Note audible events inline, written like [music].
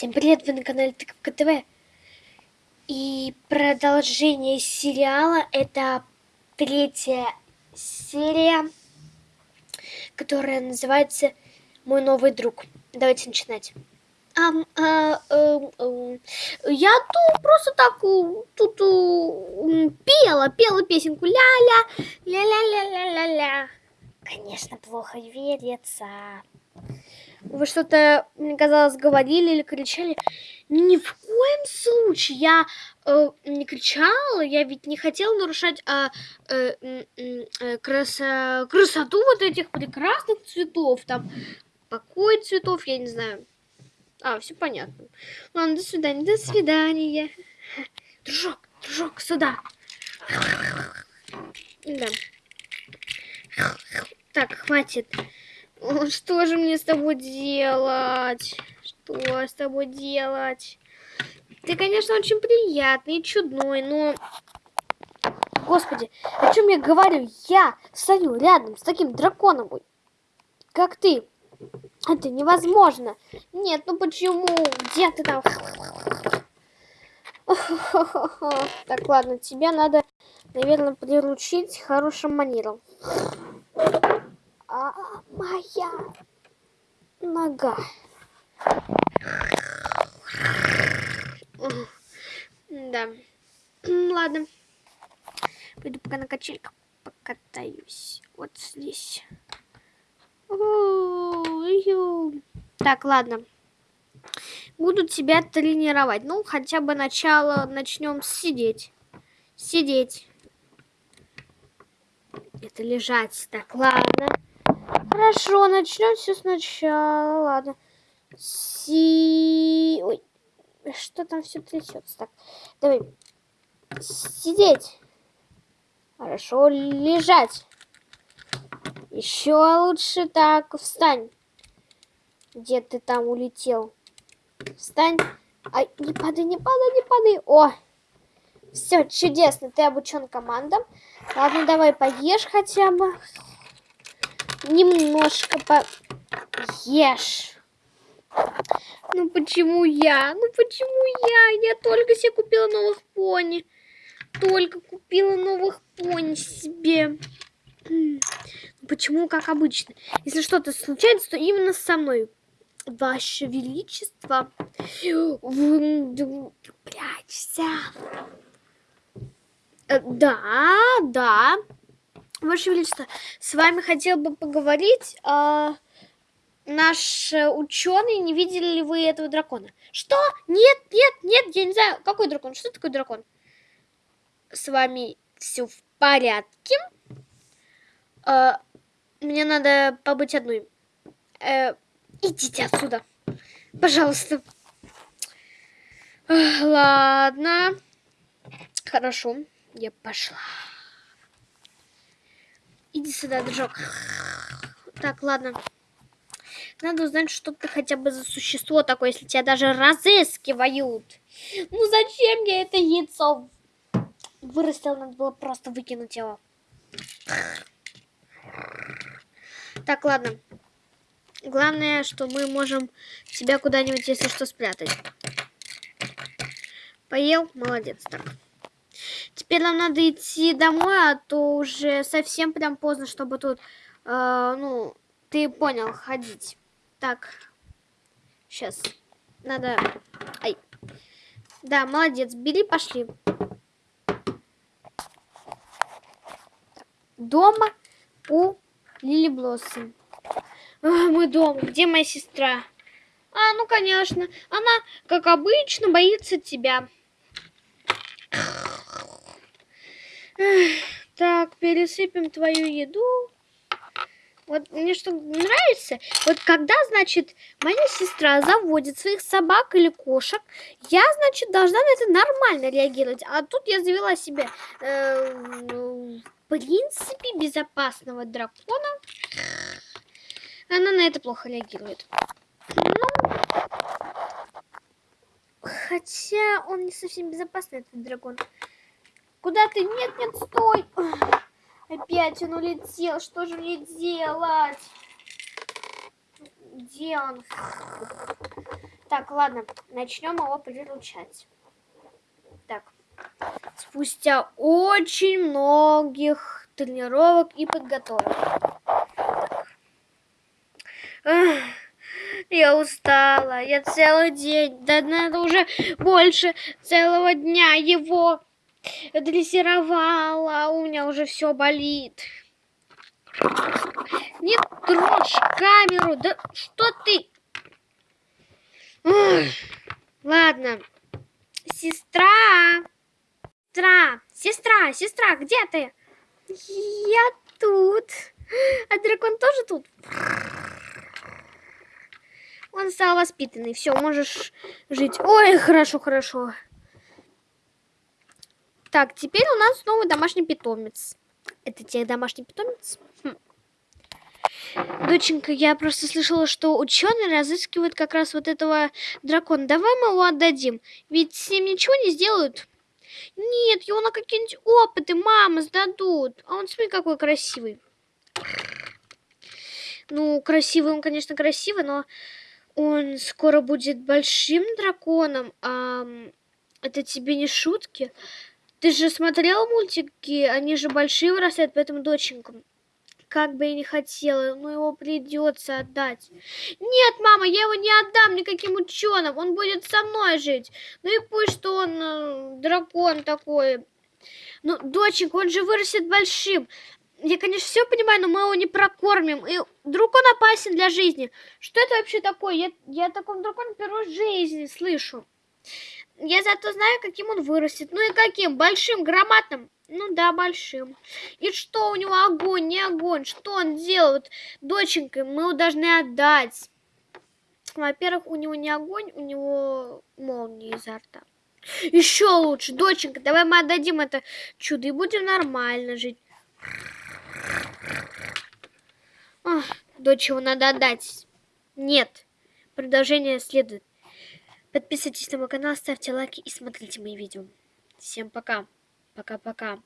Всем привет, вы на канале Тыковка ТВ. И продолжение сериала, это третья серия, которая называется «Мой новый друг». Давайте начинать. А, а, а, а, я тут просто так тут пела, пела песенку ля-ля, ля-ля-ля-ля-ля-ля. Конечно, плохо верится. Вы что-то, мне казалось, говорили или кричали. Ни в коем случае я э, не кричала, я ведь не хотела нарушать а, э, э, красо, красоту вот этих прекрасных цветов. Там покой цветов, я не знаю. А, все понятно. Ладно, до свидания, до свидания. Дружок, дружок, сюда. Да. Так, хватит. Что же мне с тобой делать? Что с тобой делать? Ты, конечно, очень приятный и чудной, но... Господи, о чем я говорю? Я стою рядом с таким драконом, как ты. Это невозможно. Нет, ну почему? Где ты там? [laughs] Так, ладно, тебя надо, наверное, приручить хорошим манером. А моя нога. Да. Ладно. Пойду пока на качельках покатаюсь. Вот здесь. Так, ладно. Буду тебя тренировать. Ну, хотя бы начало начнем сидеть. Сидеть. Это лежать. Так, ладно. Хорошо, начнем все сначала. Ладно. Си... Ой, что там все трясется? Так, давай. Сидеть. Хорошо, лежать. Еще лучше так. Встань. Где ты там улетел? Встань. Ай, не падай, не падай, не падай. О, все, чудесно. Ты обучен командам. Ладно, давай поешь хотя бы. Немножко поешь. Ну почему я? Ну почему я? Я только себе купила новых пони. Только купила новых пони себе. Ну, почему, как обычно? Если что-то случается, то именно со мной. Ваше Величество, прячься. Э, да, да. Ваше Величество, с вами хотел бы поговорить. А, наш ученый, не видели ли вы этого дракона? Что? Нет, нет, нет, я не знаю. Какой дракон? Что такое дракон? С вами все в порядке. А, мне надо побыть одной. А, идите отсюда. Пожалуйста. Ладно. Хорошо, я пошла. Иди сюда, дружок. Так, ладно. Надо узнать, что ты хотя бы за существо такое, если тебя даже разыскивают. Ну зачем я это яйцо вырастил? Надо было просто выкинуть его. Так, ладно. Главное, что мы можем тебя куда-нибудь, если что, спрятать. Поел? Молодец. Так. Теперь нам надо идти домой, а то уже совсем прям поздно, чтобы тут, э, ну, ты понял, ходить. Так, сейчас, надо, ай, да, молодец, бери, пошли. Дома у Лили Блоссом. Мы дома, где моя сестра? А, ну, конечно, она, как обычно, боится тебя. Так, пересыпем твою еду. Вот мне что нравится, вот когда, значит, моя сестра заводит своих собак или кошек, я, значит, должна на это нормально реагировать. А тут я завела себе, э, в принципе, безопасного дракона. Она на это плохо реагирует. Ну, хотя он не совсем безопасный, этот дракон. Куда ты? Нет, нет, стой. Опять он улетел. Что же мне делать? Где он? Так, ладно, начнем его приручать. Так, спустя очень многих тренировок и подготовок. Я устала, я целый день, да надо уже больше целого дня его дрессировала, у меня уже все болит. Не трожь камеру, да что ты? Ой, ладно, сестра, сестра, сестра, сестра, где ты? Я тут. А дракон тоже тут? Он стал воспитанный. Все, можешь жить. Ой, хорошо, хорошо. Так, теперь у нас новый домашний питомец. Это тебе домашний питомец? Хм. Доченька, я просто слышала, что ученые разыскивают как раз вот этого дракона. Давай мы его отдадим. Ведь с ним ничего не сделают. Нет, его на какие-нибудь опыты мамы сдадут. А он, смотри, какой красивый. Ну, красивый он, конечно, красивый, но он скоро будет большим драконом. А это тебе не шутки? Ты же смотрел мультики? Они же большие вырастают, поэтому доченька. Как бы я не хотела, но его придется отдать. Нет, мама, я его не отдам никаким ученым. Он будет со мной жить. Ну и пусть, что он э, дракон такой. Ну, доченька, он же вырастет большим. Я, конечно, все понимаю, но мы его не прокормим. И вдруг он опасен для жизни. Что это вообще такое? Я, я о таком драконе первой жизни слышу. Я зато знаю, каким он вырастет. Ну и каким? Большим, громадным? Ну да, большим. И что у него огонь, не огонь? Что он делает? Доченька, мы его должны отдать. Во-первых, у него не огонь, у него молния изо рта. Еще лучше, доченька, давай мы отдадим это чудо и будем нормально жить. Ох, дочь его надо отдать. Нет. Продолжение следует. Подписывайтесь на мой канал, ставьте лайки и смотрите мои видео. Всем пока. Пока-пока.